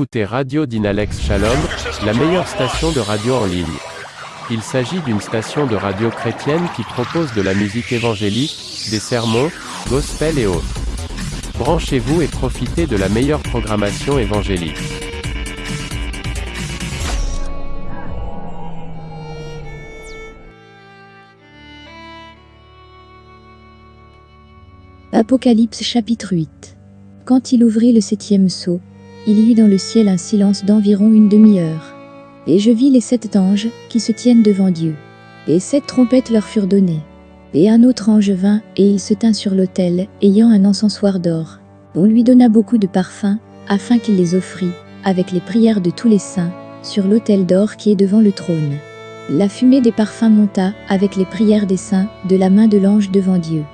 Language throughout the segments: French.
écoutez Radio Dynalex Shalom, la meilleure station de radio en ligne. Il s'agit d'une station de radio chrétienne qui propose de la musique évangélique, des sermons, gospel et autres. Branchez-vous et profitez de la meilleure programmation évangélique. Apocalypse chapitre 8 Quand il ouvrit le septième sceau, il y eut dans le ciel un silence d'environ une demi-heure. Et je vis les sept anges qui se tiennent devant Dieu. Et sept trompettes leur furent données. Et un autre ange vint, et il se tint sur l'autel, ayant un encensoir d'or. On lui donna beaucoup de parfums, afin qu'il les offrît, avec les prières de tous les saints, sur l'autel d'or qui est devant le trône. La fumée des parfums monta, avec les prières des saints, de la main de l'ange devant Dieu.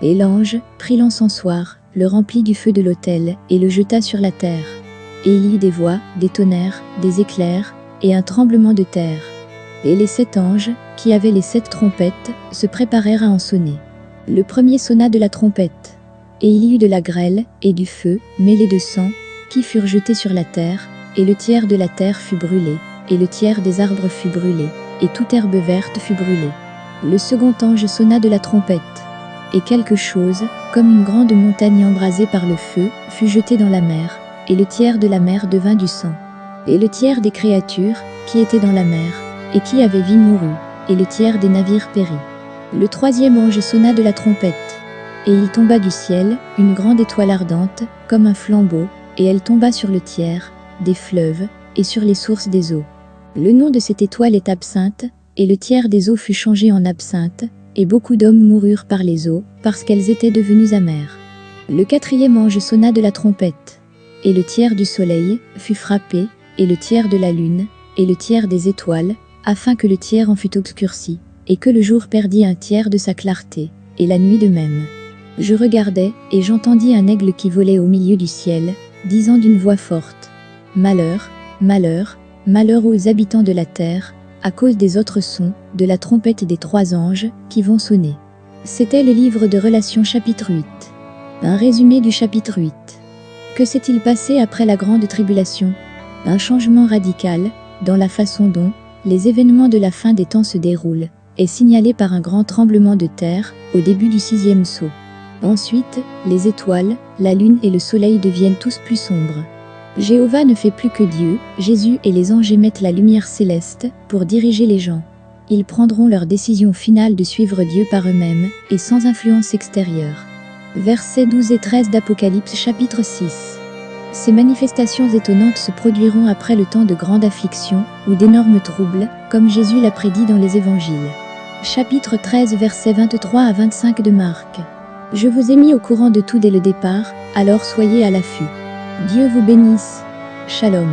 Et l'ange prit l'encensoir, le remplit du feu de l'autel, et le jeta sur la terre. Et il y eut des voix, des tonnerres, des éclairs, et un tremblement de terre. Et les sept anges, qui avaient les sept trompettes, se préparèrent à en sonner. Le premier sonna de la trompette. Et il y eut de la grêle, et du feu, mêlé de sang, qui furent jetés sur la terre, et le tiers de la terre fut brûlé, et le tiers des arbres fut brûlé, et toute herbe verte fut brûlée. Le second ange sonna de la trompette et quelque chose, comme une grande montagne embrasée par le feu, fut jeté dans la mer, et le tiers de la mer devint du sang. Et le tiers des créatures, qui étaient dans la mer, et qui avaient vie mourut, et le tiers des navires périt. Le troisième ange sonna de la trompette, et il tomba du ciel, une grande étoile ardente, comme un flambeau, et elle tomba sur le tiers, des fleuves, et sur les sources des eaux. Le nom de cette étoile est absinthe, et le tiers des eaux fut changé en absinthe, et beaucoup d'hommes moururent par les eaux, parce qu'elles étaient devenues amères. Le quatrième ange sonna de la trompette, et le tiers du soleil fut frappé, et le tiers de la lune, et le tiers des étoiles, afin que le tiers en fût obscurci, et que le jour perdit un tiers de sa clarté, et la nuit de même. Je regardais, et j'entendis un aigle qui volait au milieu du ciel, disant d'une voix forte, Malheur, malheur, malheur aux habitants de la terre, à cause des autres sons, de la trompette des trois anges, qui vont sonner. C'était le livre de Relations chapitre 8. Un résumé du chapitre 8. Que s'est-il passé après la grande tribulation? Un changement radical, dans la façon dont les événements de la fin des temps se déroulent, est signalé par un grand tremblement de terre, au début du sixième saut. Ensuite, les étoiles, la lune et le soleil deviennent tous plus sombres. Jéhovah ne fait plus que Dieu, Jésus et les anges émettent la lumière céleste pour diriger les gens. Ils prendront leur décision finale de suivre Dieu par eux-mêmes et sans influence extérieure. Versets 12 et 13 d'Apocalypse chapitre 6 Ces manifestations étonnantes se produiront après le temps de grande affliction ou d'énormes troubles, comme Jésus l'a prédit dans les évangiles. Chapitre 13 versets 23 à 25 de Marc Je vous ai mis au courant de tout dès le départ, alors soyez à l'affût. Dieu vous bénisse. Shalom.